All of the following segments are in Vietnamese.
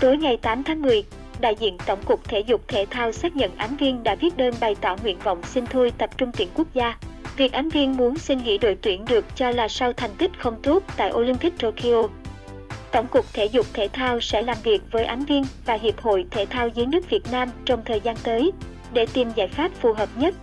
Tối ngày 8 tháng 10, đại diện Tổng cục Thể dục Thể thao xác nhận Ánh Viên đã viết đơn bày tỏ nguyện vọng xin thôi tập trung tuyển quốc gia. Việc Ánh Viên muốn xin nghỉ đội tuyển được cho là sau thành tích không tốt tại Olympic Tokyo. Tổng cục Thể dục Thể thao sẽ làm việc với Ánh Viên và Hiệp hội Thể thao dưới nước Việt Nam trong thời gian tới để tìm giải pháp phù hợp nhất.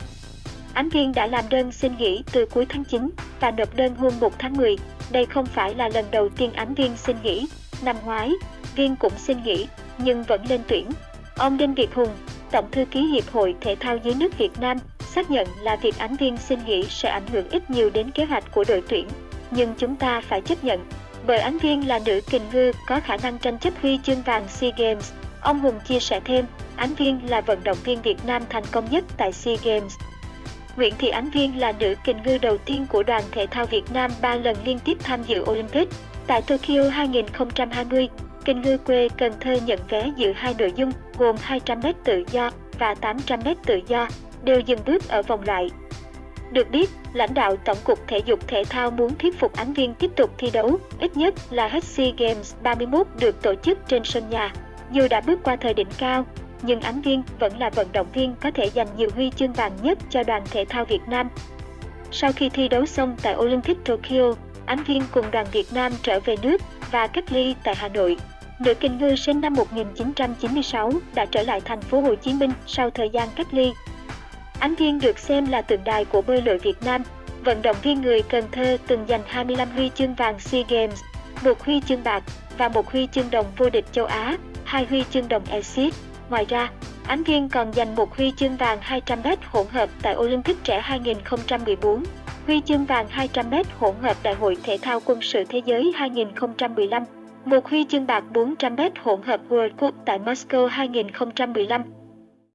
Ánh Viên đã làm đơn xin nghỉ từ cuối tháng 9 và nộp đơn hôm 1 tháng 10. Đây không phải là lần đầu tiên Ánh Viên xin nghỉ. Năm ngoái, Viên cũng xin nghỉ nhưng vẫn lên tuyển. Ông Đinh Việt Hùng, Tổng thư ký Hiệp hội Thể thao dưới nước Việt Nam, xác nhận là việc Ánh Viên xin nghỉ sẽ ảnh hưởng ít nhiều đến kế hoạch của đội tuyển. Nhưng chúng ta phải chấp nhận, bởi Ánh Viên là nữ kình ngư có khả năng tranh chấp huy chương vàng SEA Games. Ông Hùng chia sẻ thêm, Ánh Viên là vận động viên Việt Nam thành công nhất tại SEA Games. Nguyễn Thị Ánh Viên là nữ kình ngư đầu tiên của đoàn thể thao Việt Nam 3 lần liên tiếp tham dự Olympic. Tại Tokyo 2020, kênh ngư quê Cần Thơ nhận vé dự hai nội dung gồm 200m tự do và 800m tự do, đều dừng bước ở vòng loại. Được biết, lãnh đạo Tổng cục Thể dục Thể thao muốn thuyết phục Ánh Viên tiếp tục thi đấu, ít nhất là hết SEA Games 31 được tổ chức trên sân nhà. Dù đã bước qua thời đỉnh cao, nhưng Ánh Viên vẫn là vận động viên có thể giành nhiều huy chương vàng nhất cho đoàn thể thao Việt Nam. Sau khi thi đấu xong tại Olympic Tokyo, Ánh Viên cùng đoàn Việt Nam trở về nước và cách ly tại Hà Nội. Nữ kình ngư sinh năm 1996 đã trở lại thành phố Hồ Chí Minh sau thời gian cách ly. Ánh Viên được xem là tượng đài của bơi lội Việt Nam. Vận động viên người Cần Thơ từng giành 25 huy chương vàng SEA Games, một huy chương bạc và một huy chương đồng vô địch châu Á, hai huy chương đồng ASIAN. Ngoài ra, Ánh Viên còn giành một huy chương vàng 200m hỗn hợp tại Olympic trẻ 2014, huy chương vàng 200m hỗn hợp Đại hội Thể thao Quân sự Thế giới 2015, một huy chương bạc 400m hỗn hợp World Cup tại Moscow 2015